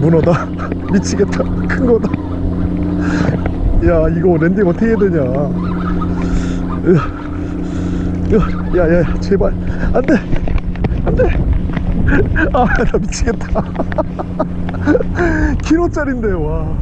문어다. 미치겠다. 큰 거다. 야 이거 landing 어떻게 해야 되냐? 야야야 제발. 안돼! 안돼! 아 나 미치겠다. 키로짜린데 와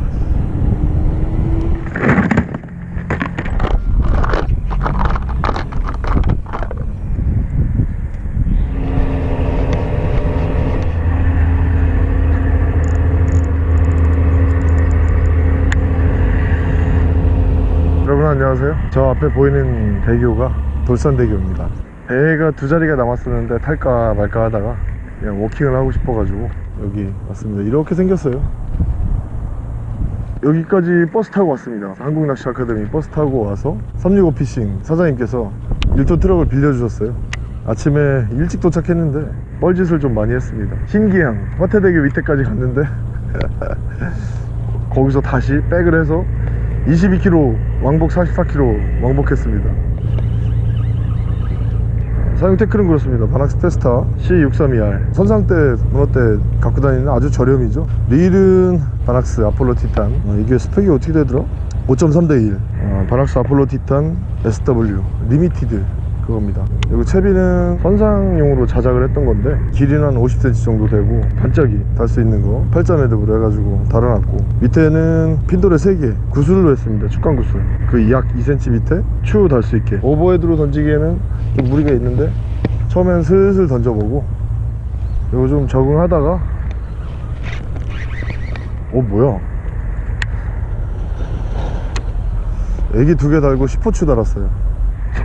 여러분 안녕하세요 저 앞에 보이는 대교가 돌산대교입니다. 배가 두 자리가 남았었는데 탈까 말까 하다가 그냥 walking을 하고 싶어 가지고 여기 왔습니다. 이렇게 생겼어요. 여기까지 버스 타고 왔습니다. 한국낚시 아카데미 버스 타고 와서 365 피싱 사장님께서 1톤 트럭을 빌려주셨어요. 아침에 일찍 도착했는데 뻘짓을 좀 많이 했습니다. 신기항 화태대교 밑에까지 갔는데 거기서 다시 back을 해서 22km 왕복 44km 왕복했습니다. 사용 tackle은 그렇습니다. 바낙스 테스타 C632R 선상 때 문어 때 갖고 다니는 아주 저렴이죠. 릴은 바낙스 아폴로 티탄. 어, 이게 스펙이 어떻게 되더라? 5.3 대1 어, 바낙스 아폴로 티탄 SW 리미티드 그겁니다. 그리고 채비는 선상용으로 자작을 했던 건데 길이는 한 50cm 정도 되고 반짝이 달 수 있는 거 8자 매듭으로 해가지고 달아놨고 밑에는 핀돌에 3개 구슬로 했습니다. 축광 구슬. 그 약 2cm 밑에 추 달 수 있게. 오버헤드로 던지기에는 좀 무리가 있는데 처음엔 슬슬 던져보고 이거 좀 적응하다가 어 뭐야? 애기 두 개 달고 10호추 달았어요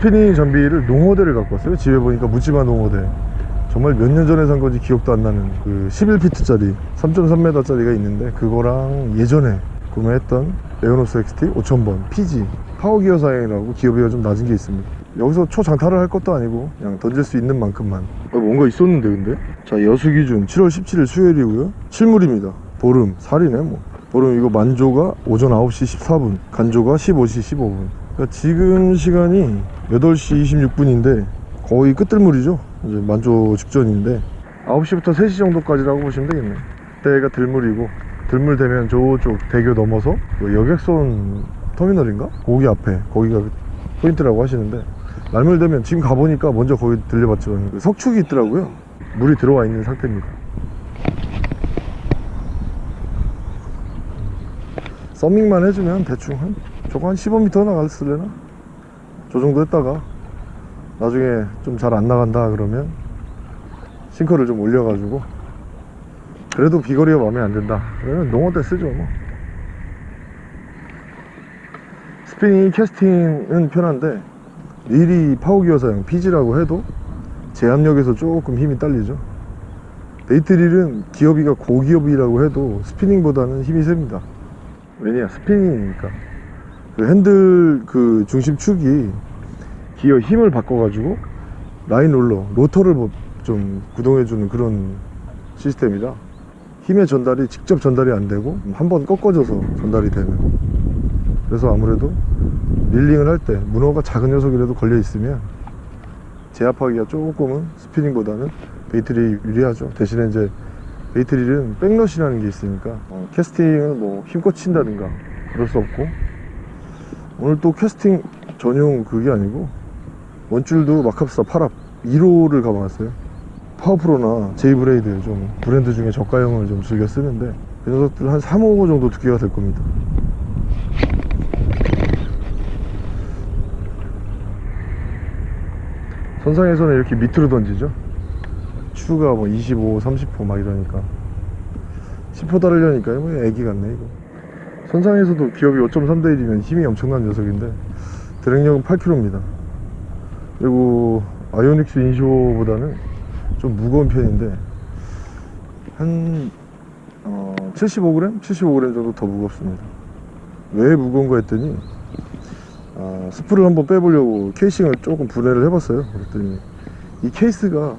스피닝 장비를 농어대를 갖고 왔어요. 집에 보니까 묻지마 농어대. 정말 몇 년 전에 산 건지 기억도 안 나는 그 11피트짜리 3.3m 짜리가 있는데 그거랑 예전에 구매했던 에어노스 XT 5000번 PG 파워기어 사양이라고 기어비가 좀 낮은 게 있습니다. 여기서 초장타를 할 것도 아니고 그냥 던질 수 있는 만큼만. 어, 뭔가 있었는데 근데? 자 여수 기준 7월 17일 수요일이고요. 실물입니다. 보름 살이네 뭐. 보름 이거 만조가 오전 9시 14분 간조가 15시 15분 그러니까 지금 시간이 8시 26분인데 거의 끝들물이죠? 이제 만조 직전인데 9시부터 3시 정도까지라고 보시면 되겠네 그때가 들물이고 들물 되면 저쪽 대교 넘어서 그 여객선 터미널인가? 거기 앞에 거기가 포인트라고 하시는데 날물 되면 지금 가보니까 먼저 거기 들려봤지만 그 석축이 있더라고요. 물이 들어와 있는 상태입니다. 서밍만 해주면 대충 한 저거 한 15m 나갔을래나? 저 정도 했다가 나중에 좀 잘 안 나간다 그러면 sinker를 좀 올려가지고 그래도 비거리가 마음에 안 든다. 그러면 농어 때 쓰죠 뭐. spinning casting은 편한데 릴이 power gear 사용 PG라고 해도 제압력에서 조금 힘이 딸리죠. bait 릴은 기어비가 고기어비라고 해도 spinning보다는 힘이 셉니다. 왜냐 spinning이니까 그 핸들 그 중심축이 기어 힘을 바꿔가지고 line roller rotor를 뭐좀 구동해주는 그런 시스템이라 힘의 전달이 직접 전달이 안 되고 한 번 꺾어져서 전달이 되는. 그래서 아무래도 reeling을 할 때 문어가 작은 녀석이라도 걸려 있으면 제압하기가 조금은 spinning보다는 bait릴이 유리하죠. 대신에 이제 bait릴은 backlash라는 게 있으니까 어, casting을 뭐 힘껏 친다든가 그럴 수 없고 오늘 또 캐스팅 전용 그게 아니고 원줄도 마캅스타 8합 1호를 감아왔어요. 파워프로나 제이브레이드 좀 브랜드 중에 저가형을 좀 즐겨 쓰는데 이 녀석들 한 3호 정도 두께가 될 겁니다. 선상에서는 이렇게 밑으로 던지죠? 추가 뭐 25, 30호 막 이러니까. 10호 달으려니까 뭐 애기 같네 이거 선상에서도 기업이 5.3대 1이면 힘이 엄청난 녀석인데 드랙력은 8kg입니다 그리고 아이오닉스 인쇼보다는 좀 무거운 편인데 한 어, 75g? 75g 정도 더 무겁습니다 왜 무거운가 했더니 아, 스프를 한번 빼보려고 케이싱을 조금 분해를 해봤어요 그랬더니 이 케이스가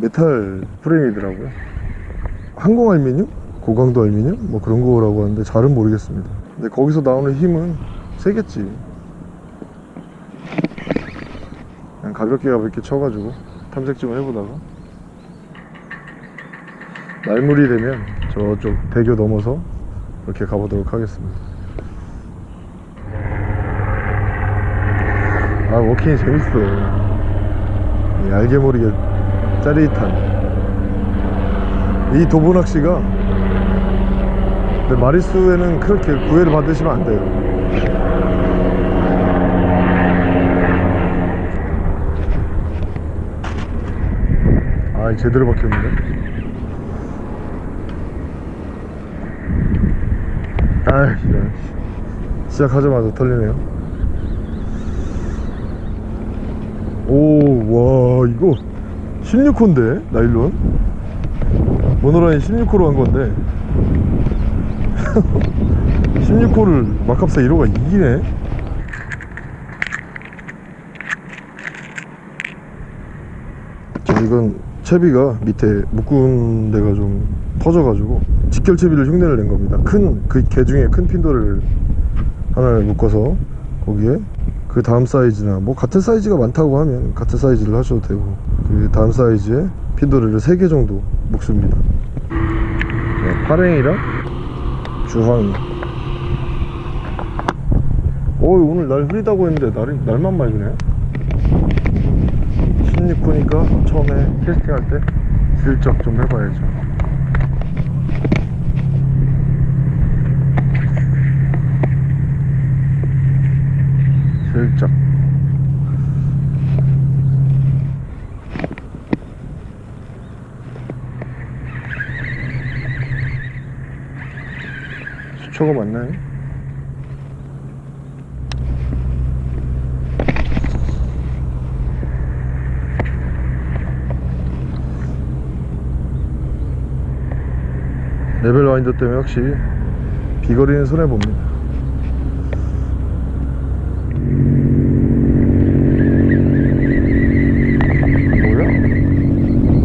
메탈 프레임이더라고요 항공 알미늄? 고강도 알미늄? 뭐 그런 거라고 하는데 잘은 모르겠습니다. 근데 거기서 나오는 힘은 세겠지. 그냥 가볍게 가볍게 쳐가지고 탐색 좀 해보다가 날물이 되면 저쪽 대교 넘어서 이렇게 가보도록 하겠습니다. 아 워킹이 재밌어. 이 알게 모르게 짜릿한. 이 도보낚시가 근데 마리수에는 그렇게 구애를 받으시면 안 돼요. 아 제대로 박혔는데 아 이런 시작하자마자 털리네요. 오 와 이거 16호인데 나일론? 모노라인 16호로 한 건데 16호를 막합사 1호가 이기네. 자, 이건 채비가 밑에 묶은 데가 좀 터져가지고 직결 채비를 흉내를 낸 겁니다. 큰 그 개 중에 큰 핀도를 하나를 묶어서 거기에 그 다음 사이즈나 뭐 같은 사이즈가 많다고 하면 같은 사이즈를 하셔도 되고 그 다음 사이즈에 핀도를 3개 정도 묶습니다. 자, 파랭이랑 주황이. 오 오늘 날 흐리다고 했는데 날이, 날만 맑으네 16호니까 처음에 캐스팅할 때 슬쩍 좀 해봐야죠. 슬쩍 수초가 맞나요? 레벨 와인더 때문에 확실히 비거리는 손해봅니다 뭐야?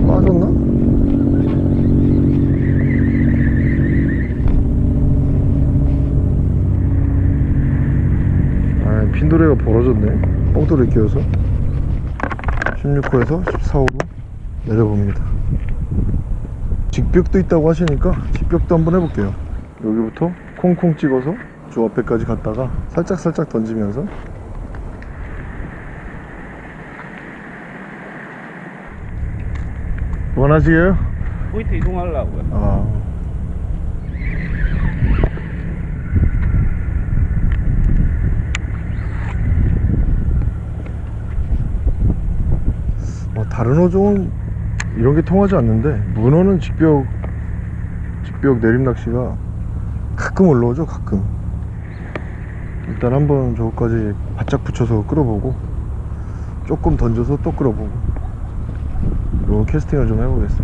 빠졌나? 아 핀도레가 뻥돌이 끼워서 16호에서 14호로 내려봅니다 직벽도 있다고 하시니까 직벽도 한번 해볼게요 여기부터 콩콩 찍어서 저 앞에까지 갔다가 살짝살짝 던지면서 원하시게요? 포인트 이동하려고요. 아 어, 다른 어종은 이런 게 통하지 않는데 문어는 직벽 직벽 내림 낚시가 가끔 올라오죠 가끔. 일단 한번 저거까지 바짝 붙여서 끌어보고 조금 던져서 또 끌어보고. 요 캐스팅을 좀 해보겠습니다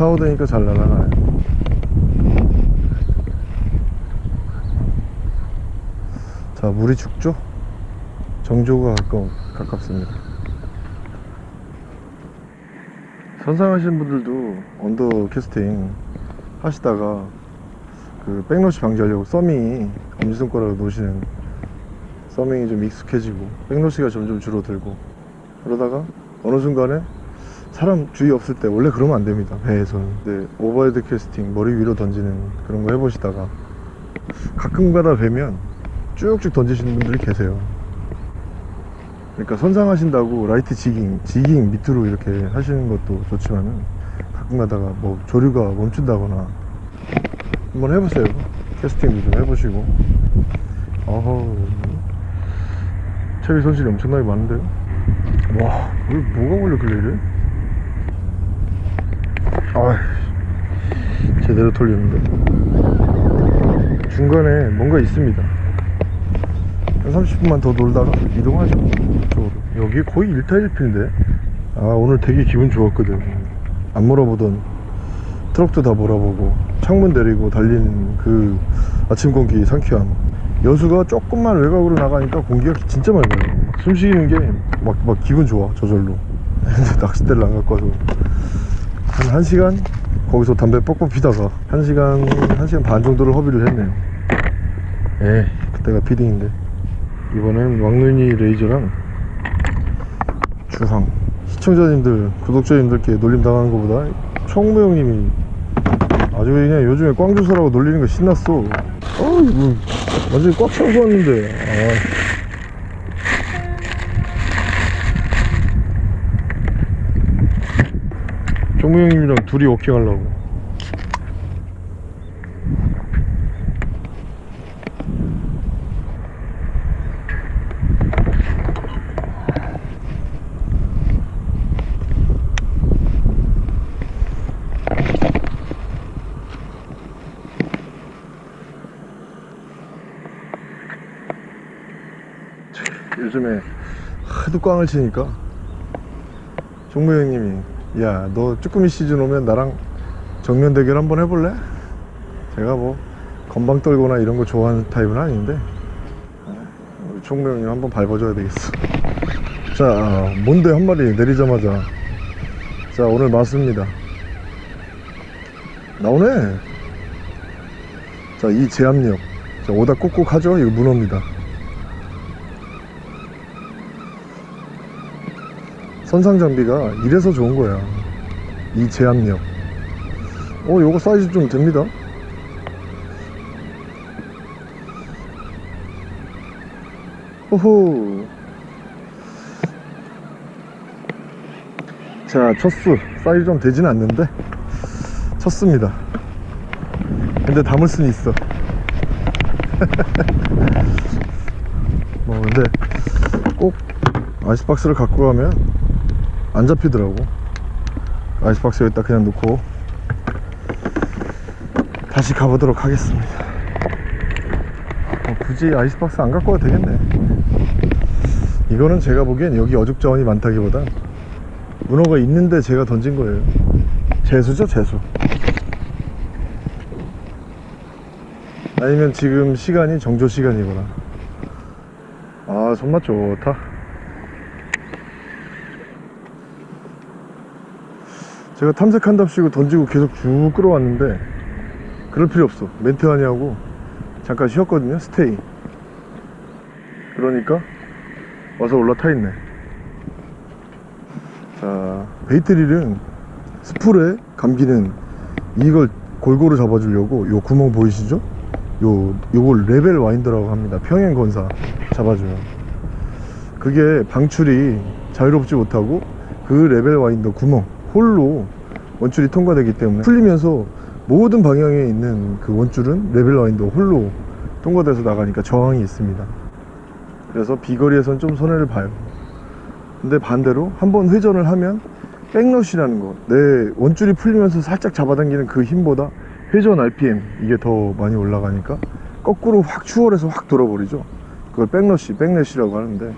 십 14호 되니까 잘 날아가요 자 물이 죽죠? 정조가 가까, 가깝습니다 선상 하시는 분들도 언더 캐스팅 하시다가 그 백러시 방지하려고 서밍이 엄지손가락으로 놓으시는 서밍이 좀 익숙해지고 백러시가 점점 줄어들고 그러다가 어느 순간에 사람 주위 없을 때 원래 그러면 안 됩니다 배에서는. 근데 overhead casting 머리 위로 던지는 그런 거 해보시다가 가끔 가다 뵈면 쭉쭉 던지시는 분들이 계세요. 그러니까 선상하신다고 light jigging jigging 밑으로 이렇게 하시는 것도 좋지만은 가끔 가다가 뭐 조류가 멈춘다거나 한번 해보세요. casting도 좀 해보시고. 어허. 채비 손실이 엄청나게 많은데요? 와왜 뭐가 걸려 그래 이래 아 제대로 털리는데. 중간에 뭔가 있습니다. 한 30분만 더 놀다가 이동하죠. 이쪽으로. 여기 거의 1타 1필인데. 아 오늘 되게 기분 좋았거든. 안 몰아보던 트럭도 다 몰아보고 창문 내리고 달리는 그 아침 공기 상쾌함. 여수가 조금만 외곽으로 나가니까 공기가 진짜 맑아요. 숨 쉬는 게 막 막 기분 좋아 저절로. 낚싯대를 안 갖고 와서 한 1시간? 거기서 담배 뻑뻑 피다가 1시간 1시간 반 정도를 허비를 했네요. 에 그때가 피딩인데. 이번엔 왕눈이 레이저랑 주황 시청자님들 구독자님들께 놀림 당하는 것보다 총무 형님이 아주 그냥 요즘에 꽝주사라고 놀리는 거 신났어. 어 이거 완전히 꽉 채워서 왔는데. 아. 총무 형님이랑 둘이 워킹 하려고. 요즘에 하도 꽝을 치니까. 종무 형님이 야 너 쭈꾸미 시즌 오면 나랑 정면 대결 한번 해볼래? 제가 뭐 건방 떨거나 이런 거 좋아하는 타입은 아닌데. 우리 종무 형님 한번 밟아줘야 되겠어. 자 뭔데 한 마리 내리자마자. 자 오늘 맞습니다. 나오네. 자 이 제압력. 자 오다 꾹꾹 하죠? 이거 문어입니다 선상 장비가 이래서 좋은 거야 이 제압력. 어 요거 사이즈 좀 됩니다. 호호. 자 첫수. 사이즈 좀 되진 않는데 쳤습니다. 근데 담을 수는 있어. 뭐 근데 꼭 아이스박스를 갖고 가면 안 잡히더라고. 아이스박스 여기다 그냥 놓고 다시 가보도록 하겠습니다. 어, 굳이 아이스박스 안 갖고 와도 되겠네. 이거는 제가 보기엔 여기 어죽자원이 많다기보단 문어가 있는데 제가 던진 거예요. 재수죠 재수. 아니면 지금 시간이 정조 시간이거나. 아 손맛 좋다 제가 탐색한답시고 던지고 계속 쭉 끌어왔는데 그럴 필요 없어. 멘트 하냐고 잠깐 쉬었거든요 스테이. 그러니까 와서 올라타 있네. 자 bait릴은 spool에 감기는 이걸 골고루 잡아주려고 요 구멍 보이시죠? 요 요걸 level winder라고 합니다. 평행 권사 잡아줘요. 그게 방출이 자유롭지 못하고 그 level winder 구멍 hole로 원줄이 통과되기 때문에 풀리면서 모든 방향에 있는 그 원줄은 level winder hole로 통과돼서 나가니까 저항이 있습니다. 그래서 비거리에선 좀 손해를 봐요. 근데 반대로 한번 회전을 하면 backlash라는 거 내 원줄이 풀리면서 살짝 잡아당기는 그 힘보다 회전 RPM 이게 더 많이 올라가니까 거꾸로 확 추월해서 확 돌아버리죠. 그걸 backlash, backlash라고 하는데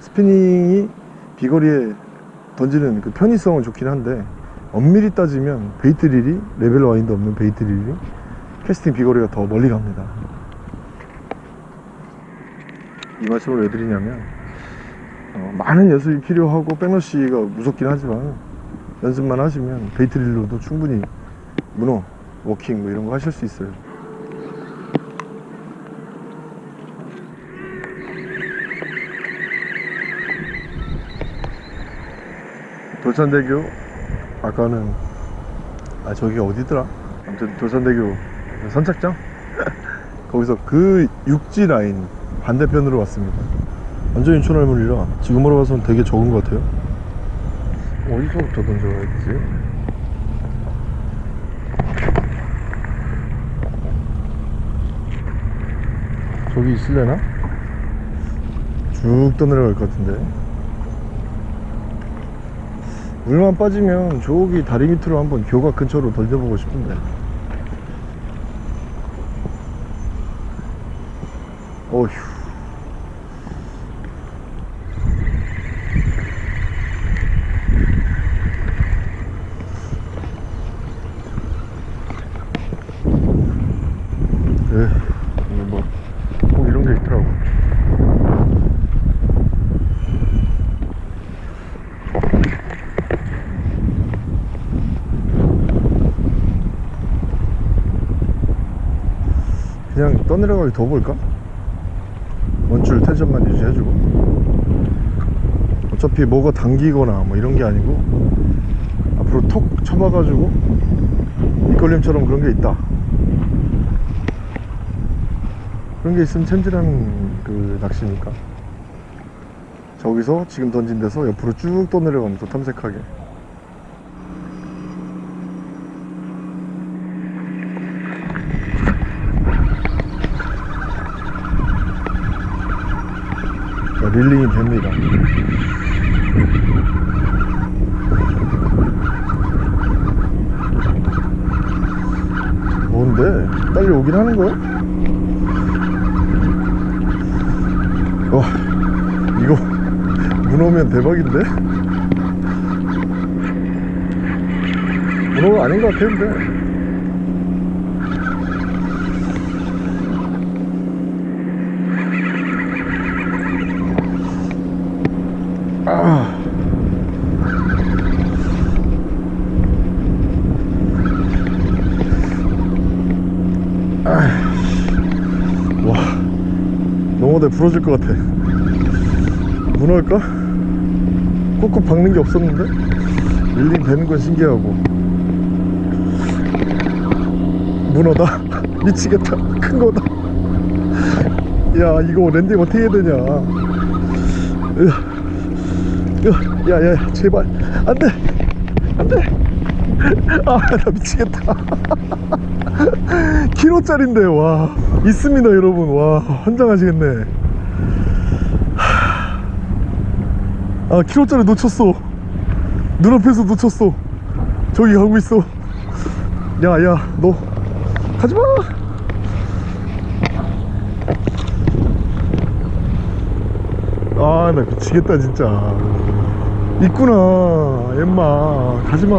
spinning이 비거리에 던지는 그 편의성은 좋긴 한데 엄밀히 따지면 bait 릴이 level wind도 없는 bait 릴이 캐스팅 비거리가 더 멀리 갑니다. 이 말씀을 왜 드리냐면 어, 많은 연습이 필요하고 backlash가 무섭긴 하지만 연습만 하시면 bait 릴로도 충분히 문어, 워킹 뭐 이런 거 하실 수 있어요 돌산대교? 아까는 아 저기 어디더라? 아무튼 돌산대교 선착장? 거기서 그 육지 라인 반대편으로 왔습니다. 완전 인천 할머니라 지금으로 봐서는 되게 적은 것 같아요. 어디서부터 던져야 되지? 저기 있을래나? 쭉 떠내려갈 것 같은데 물만 빠지면 저기 다리 밑으로 한번 교가 근처로 던져보고 싶은데. 어휴 에 이거 뭐꼭 이런 게 있더라고 그냥 떠 내려가기 더 볼까? 원줄 텐션만 유지해주고. 어차피 뭐가 당기거나 뭐 이런 게 아니고 앞으로 톡 쳐봐가지고 밑걸림처럼 그런 게 있다. 그런 게 있으면 챔질하는 그 낚시니까? 저기서 지금 던진 데서 옆으로 쭉 떠내려가면서 탐색하게 릴링이 됩니다 뭔데? 빨리 오긴 하는 거야? 와 이거 문어 오면 대박인데? 문어가 아닌 것 같았는데 부러질 것 같아. 문어일까? 꾹꾹 박는 게 없었는데? reeling 되는 건 신기하고. 문어다? 미치겠다. 큰 거다. 야 이거 landing 어떻게 해야 되냐? 야야 야 제발. 안돼! 안돼! 아나 미치겠다. 키로짜린데 와. 있습니다 여러분. 와 환장하시겠네 아 키로짜리 놓쳤어. 눈앞에서 놓쳤어. 저기 가고 있어. 야야 너. 가지마! 아 나 미치겠다 진짜. 있구나 엠마. 가지마.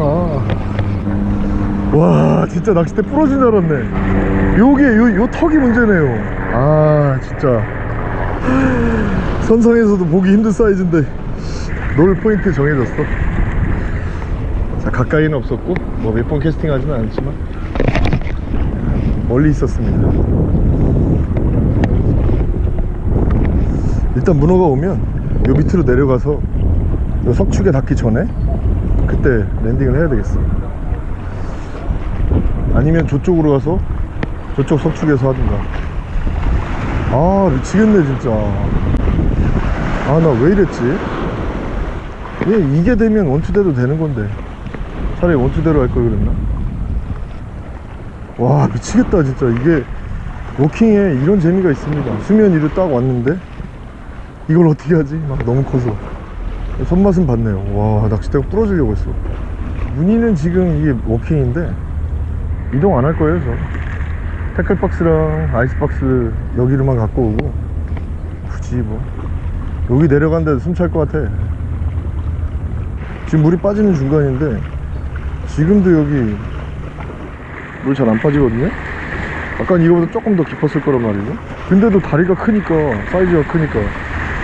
와 진짜 낚싯대 부러진 줄 알았네. 요게 요, 요 턱이 문제네요. 아 진짜. 선상에서도 보기 힘든 사이즈인데 놀 포인트 정해졌어. 자 가까이는 없었고 뭐 몇 번 캐스팅 하지는 않았지만 멀리 있었습니다. 일단 문어가 오면 요 밑으로 내려가서 요 석축에 닿기 전에 그때 랜딩을 해야 되겠어. 아니면 저쪽으로 가서 저쪽 석축에서 하든가. 아 미치겠네 진짜. 아 나 왜 이랬지 얘 이게 되면 원투대도 되는 건데. 차라리 원투대로 할 걸 그랬나? 와 미치겠다 진짜. 이게 워킹에 이런 재미가 있습니다. 수면 위로 딱 왔는데 이걸 어떻게 하지? 막 너무 커서. 손맛은 봤네요. 와 낚싯대가 부러지려고 했어. 무늬는 지금 이게 워킹인데 이동 안 할 거예요 저. 태클박스랑 아이스박스 여기로만 갖고 오고 굳이 뭐. 여기 내려간데 숨찰 것 같아 지금 물이 빠지는 중간인데 지금도 여기 물 잘 안 빠지거든요? 아까 이거보다 조금 더 깊었을 거란 말이죠? 근데도 다리가 크니까 사이즈가 크니까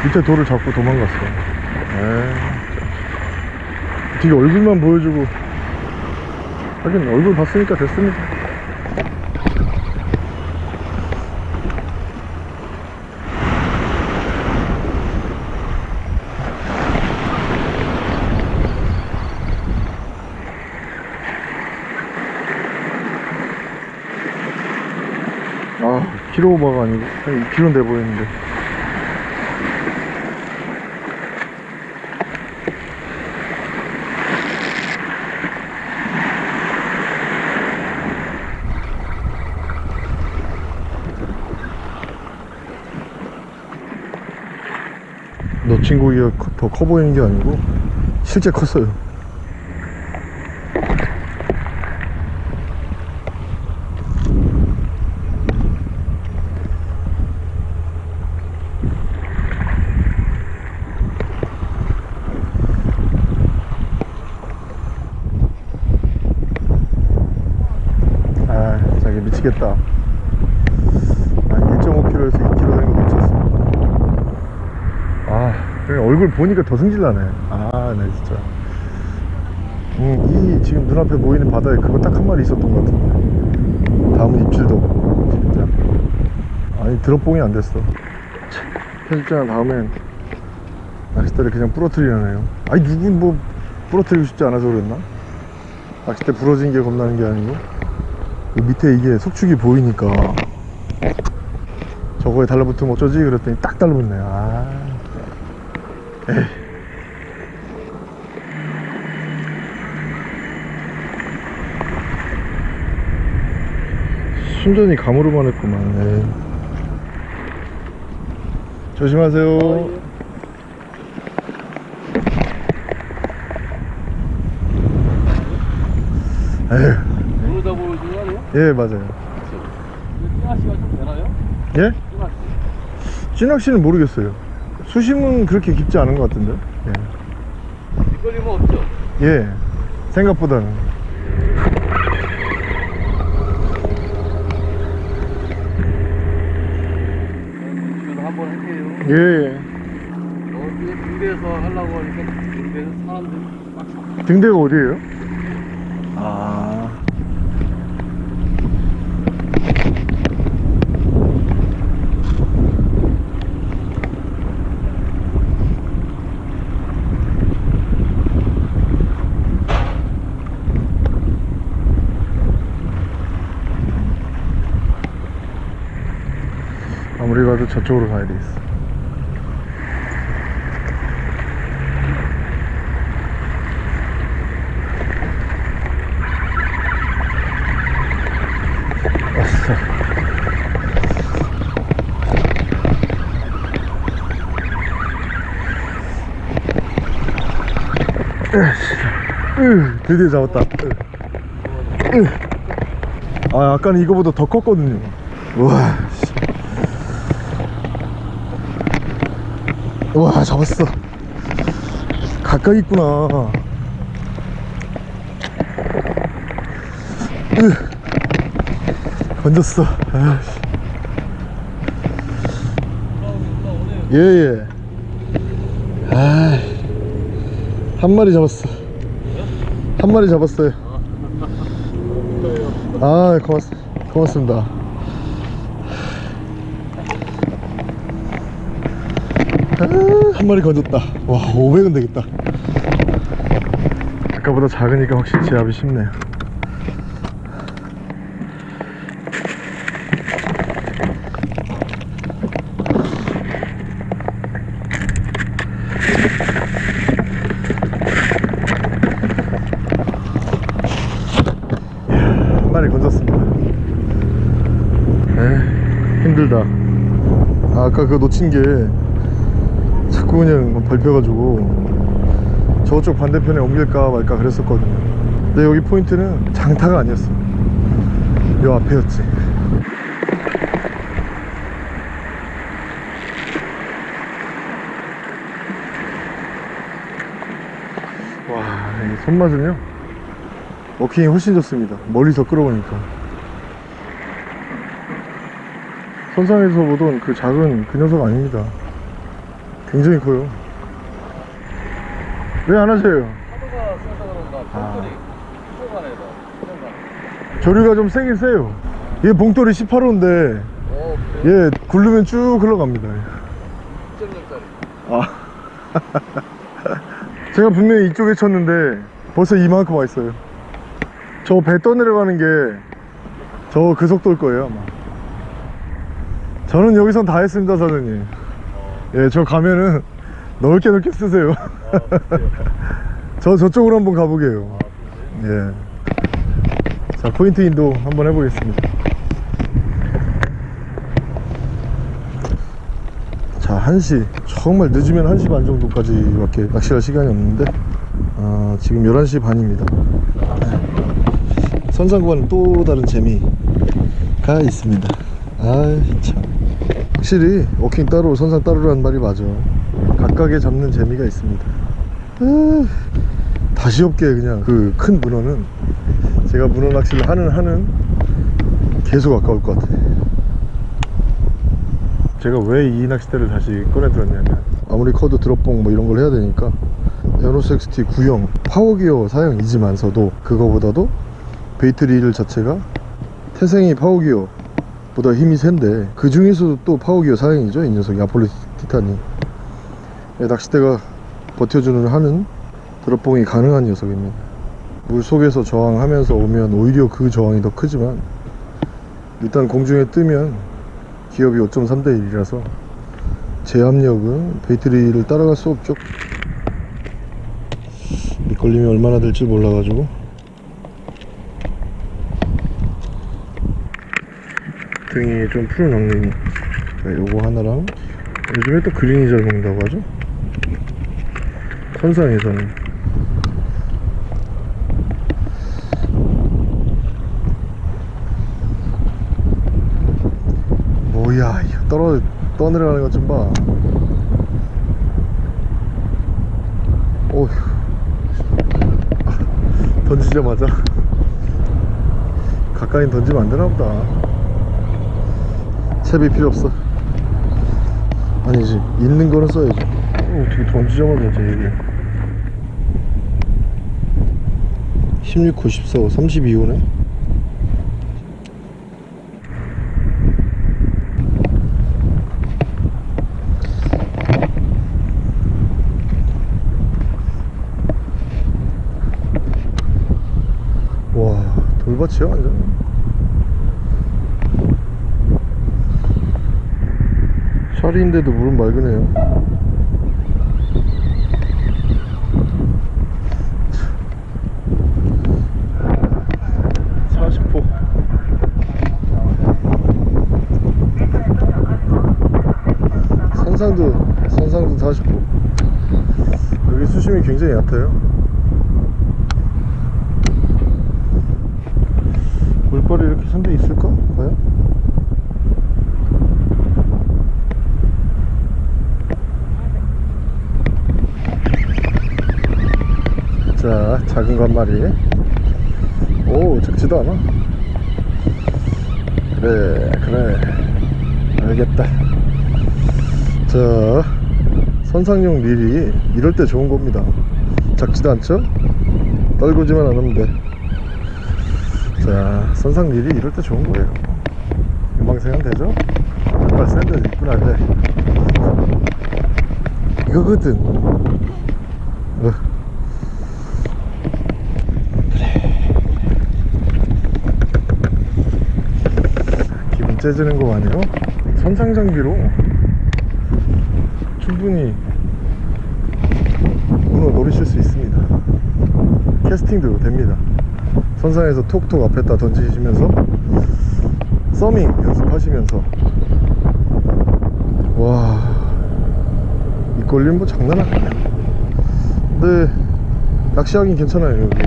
밑에 돌을 잡고 도망갔어. 에이. 되게 얼굴만 보여주고. 하긴 얼굴 봤으니까 됐습니다 아 키로 오버가 아니고 한 2kg 돼 보이는데. 놓친 고기가 더 커 보이는 게 아니고 실제 컸어요 아 자기 미치겠다 아, 1.5kg에서 2kg 되는 거 놓쳤어 아 그냥 얼굴 보니까 더 승질나네. 아네 진짜. 음, 이 지금 눈앞에 보이는 바다에 그거 딱 한 마리 있었던 것 같은데. 다음은 입질도. 없고 진짜. 아니 드롭봉이 안 됐어. 편집장 다음엔 낚싯대를 그냥 부러뜨리려네요. 아니 누군 뭐 부러뜨리고 싶지 않아서 그랬나? 낚싯대 부러진 게 겁나는 게 아니고. 그 밑에 이게 속축이 보이니까. 저거에 달라붙으면 어쩌지? 그랬더니 딱 달라붙네. 아 순전히 감으로만 했구만 에이. 조심하세요 모르다 거 아니에요? 예 맞아요 찌낚시가 좀 되나요? 예? 찌낚시 찌낚시는 모르겠어요 수심은 그렇게 깊지 않은 것 같은데 이거리면 없죠? 예, 예. 생각보다는 한번 할게요 예, 예. 어, 이거 군대에서 하려고 하니까 군대에서 사람들이 막 사- 등대가 어디예요? 저쪽으로 가야 되겠어. 으, 으, 드디어 잡았다. 아 아까는 이거보다 더 컸거든요. 우와 씨. 우 와 잡았어. 가까이 있구나. 으. 건졌어. 예예. 아, 한 마리 잡았어. 한 마리 잡았어요. 아 고맙, 고맙습니다 한 마리 건졌다. 와 500은 되겠다. 아까보다 작으니까 확실히 제압이 쉽네요. 한 마리 건졌습니다. 에 힘들다. 아, 아까 그거 놓친 게 자꾸 그냥 밟혀가지고 저쪽 반대편에 옮길까 말까 그랬었거든요. 근데 여기 포인트는 장타가 아니었어 요. 앞에였지. 와, 이 손맛은요 워킹이 훨씬 좋습니다. 멀리서 끌어오니까. 선상에서 보던 그 작은 그 녀석 아닙니다 굉장히 커요. 왜 안 하세요? 파도가 세서 그런가 아. 봉돌이 조류가 좀 세긴 세요. 얘 봉돌이 18호인데 어 그래 얘 굴르면 쭉 흘러갑니다. 2.0짜리. 아. 제가 분명히 이쪽에 쳤는데 벌써 이만큼 와 있어요. 저 배 떠내려가는 게 저 그 속도일 거예요 아마. 저는 여기선 다 했습니다 사장님 예 저 가면은 넓게 넓게 쓰세요. 저 저쪽으로 한번 가보게요. 예자 포인트 인도 한번 해보겠습니다. 자 1시 정말 늦으면 1시 반 정도까지 밖에 낚시할 시간이 없는데 아, 지금 11시 반입니다. 선상과는 또 다른 재미가 있습니다. 아참 확실히 워킹 따로 선상 따로라는 말이 맞아. 각각의 잡는 재미가 있습니다. 아, 다시 없게 그냥 그 큰 문어는 제가 문어 낚시를 하는 하는 계속 아까울 것 같아. 제가 왜 이 낚싯대를 다시 꺼내 들었냐면 아무리 커도 들어뽕 뭐 이런 걸 해야 되니까 에어로스 XT 구형 파워기어 사양이지만서도 그거보다도 bait 릴 자체가 태생이 파워기어 보다 힘이 센데 그 중에서도 또 파워기어 사양이죠 이 녀석이 아폴로 티탄이 예, 낚싯대가 버텨주는 하는 들어뽕이 가능한 녀석입니다. 물 속에서 저항하면서 오면 오히려 그 저항이 더 크지만 일단 공중에 뜨면 기업이 5.3대 1이라서 제압력은 베이트리를 따라갈 수 없죠. 밑걸림이 얼마나 될지 몰라가지고 등이 좀 푸른 엉덩이 네, 요거 하나랑 요즘에 또 그린이 잘 먹는다고 하죠? 선상에서는. 뭐야 이거 떨어 떠내려가는 것 좀봐. 어휴. 던지자마자. 가까이 던지면 안 되나 보다 채비 필요 없어. 아니지. 있는 거는 써야지. 어, 어떻게 던지자마자 제 얘기 16, 94, 32호네? 와 돌밭이야 완전 샤리인데도 물은 맑으네요 40호 산상도 산상도 40호 여기 수심이 굉장히 얕아요 물벌이 이렇게 선대 있을까? 과연? 자 작은 거 한 마리 오 작지도 않아 그래 그래 알겠다 자 선상용 릴이 이럴 때 좋은 겁니다 작지도 않죠? 떨구지만 않으면 돼 자, 선상 릴이 이럴 때 좋은 거예요. 금방생은 되죠? 센 데도 있구나, 이제. 이거거든. 째지는 거 아니에요? 선상 장비로 충분히 문어 노리실 수 있습니다. 캐스팅도 됩니다. 선상에서 톡톡 앞에다 던지시면서 서밍 연습하시면서 와 이꼴림 뭐 장난 아니야 근데 낚시하긴 괜찮아요 여기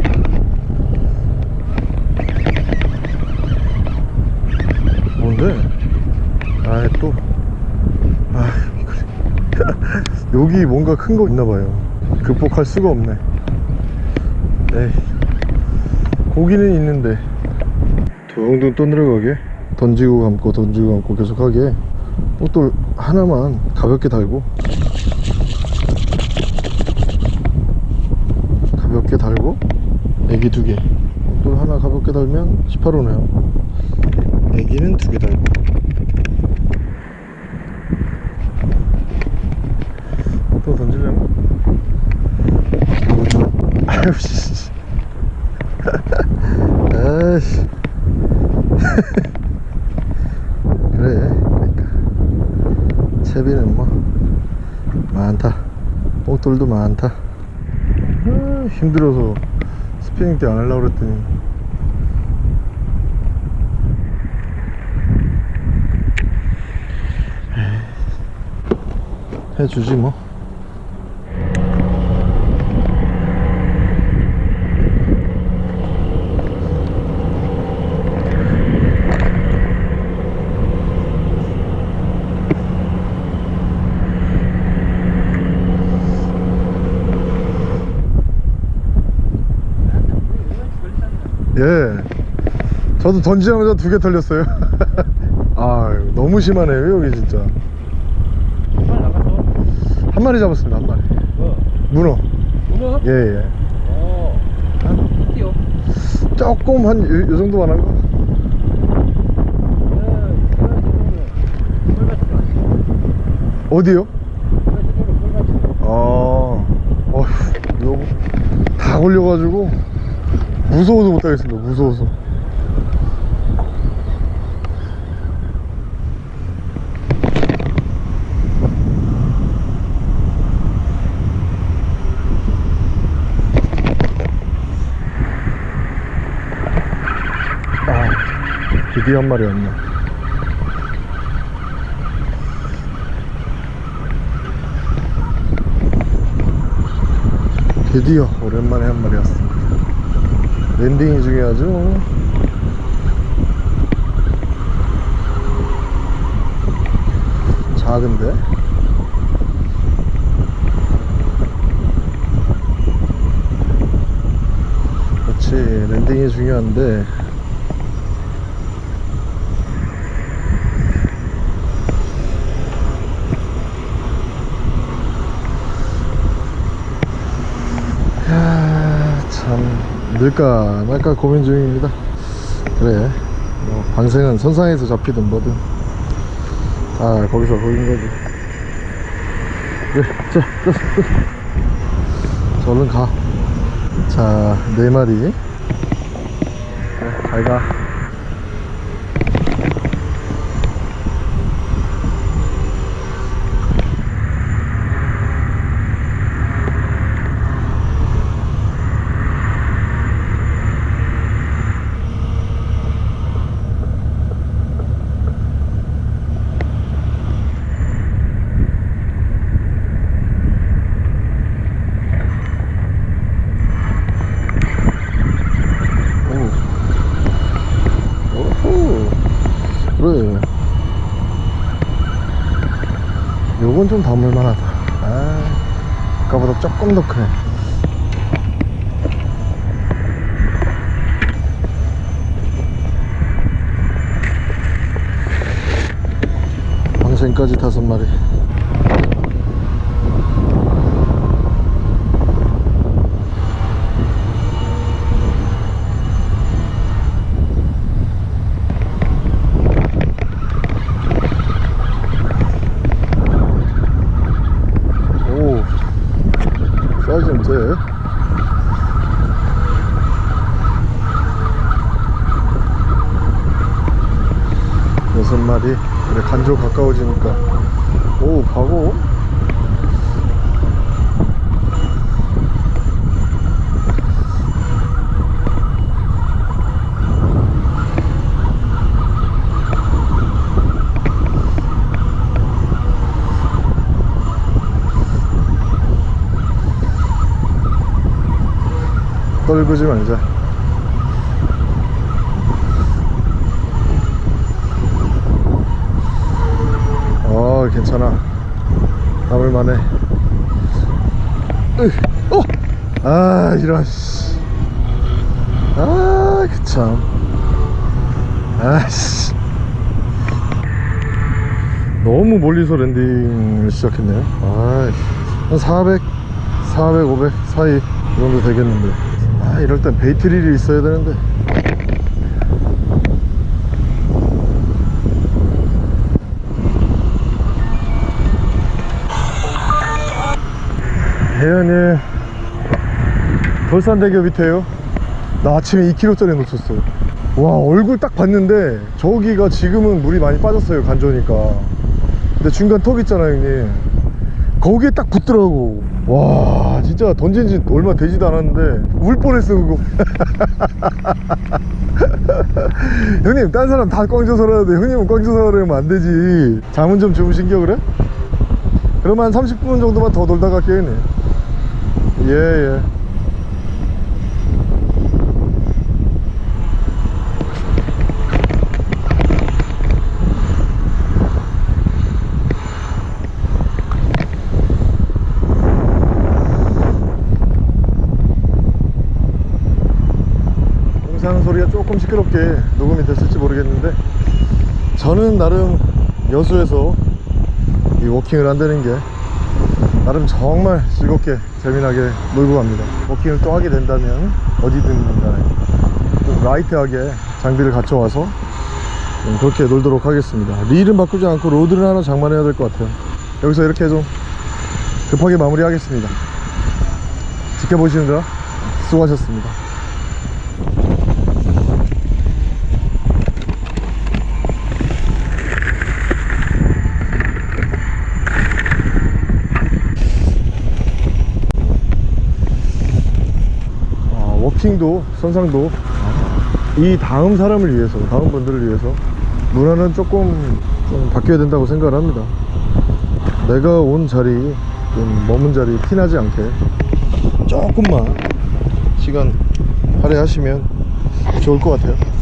뭔데? 아이 또. 아, 여기 뭔가 큰 거 있나봐요. 극복할 수가 없네. 에이 고기는 있는데. 둥둥 떠내려가게? 던지고 감고 던지고 감고 계속 하게. 또 하나만 가볍게 달고. 가볍게 달고 애기 두개. 또 하나 가볍게 달면 18호네요. 애기는 두 개 달고 또 던지려나? 아유 씨 아이씨 그래 그러니까 채비는 뭐 많다. 뽕돌도 많다. 아, 힘들어서 스피닝 때 안 하려고 그랬더니. 해주지 뭐 게 저도 던지자마자 두 개 털렸어요 아 너무 심하네요 여기 진짜 한 마리 잡았습니다 한 마리 뭐? 문어 문어? 예예 예. 조금 한 요, 요 정도만 한가? 어디요? 아, 어휴, 요거 다 걸려가지고 무서워서 못하겠습니다. 무서워서. 아, 드디어 한 마리 왔네. 드디어 오랜만에 한 마리 왔습니다. 랜딩이 중요하죠. 작은데? 그렇지, 랜딩이 중요한데. 야, 참 늘까 말까 고민 중입니다. 그래, 뭐 방생은 선상에서 잡히든 뭐든 다 거기서 거긴 거지. 그래, 자, 자, 자, 얼른 가. 자, 네 마리. 그래, 잘 가. 오. 오호. 그래. 요건 좀 담을만하다. 아, 아까보다 조금 더 크네. 방생 1km 가까워지니까. 오 과거 떨구지 말자 괜찮아. 담을만해. 으, 어! 아, 이런, 씨. 아, 그 참. 아씨. 너무 멀리서 랜딩을 시작했네요. 아, 한 400, 400, 500 사이 이 정도 되겠는데. 아, 이럴 땐 베이트릴이 있어야 되는데. 혜연이 돌산대교 밑에요. 나 아침에 2kg짜리 놓쳤어. 와, 얼굴 딱 봤는데 저기가 지금은 물이 많이 빠졌어요. 간조니까. 근데 중간 턱 있잖아요, 형님. 거기에 딱 붙더라고. 와, 진짜 던진 지 얼마 되지도 않았는데 울 뻔했어, 그거. 형님, 딴 사람 다 꽝져서 하는데 형님은 꽝져서 하려면 안 되지. 잠은 좀 주무신 겨, 그래? 그러면 한 30분 정도만 더 놀다 갈게요, 형님. 예, 예. 공사하는 소리가 조금 시끄럽게 녹음이 됐을지 모르겠는데 저는 나름 여수에서 이 워킹을 한다는 게 나름 정말 즐겁게 재미나게 놀고 갑니다. 워킹을 또 하게 된다면 어디든 간에 꼭 light하게 장비를 갖춰와서 좀 그렇게 놀도록 하겠습니다. 릴은 바꾸지 않고 rod를 하나 장만해야 될 것 같아요. 여기서 이렇게 좀 급하게 마무리하겠습니다. 지켜보시느라 수고하셨습니다 아, 워 킹도 선상도 이 다음 사람을 위해서 다음 분들을 위해서 문화는 조금 좀 바뀌어야 된다고 생각을 합니다. 내가 온 자리 좀 머문 자리 티나지 않게 조금만 시간 할애하시면 좋을 것 같아요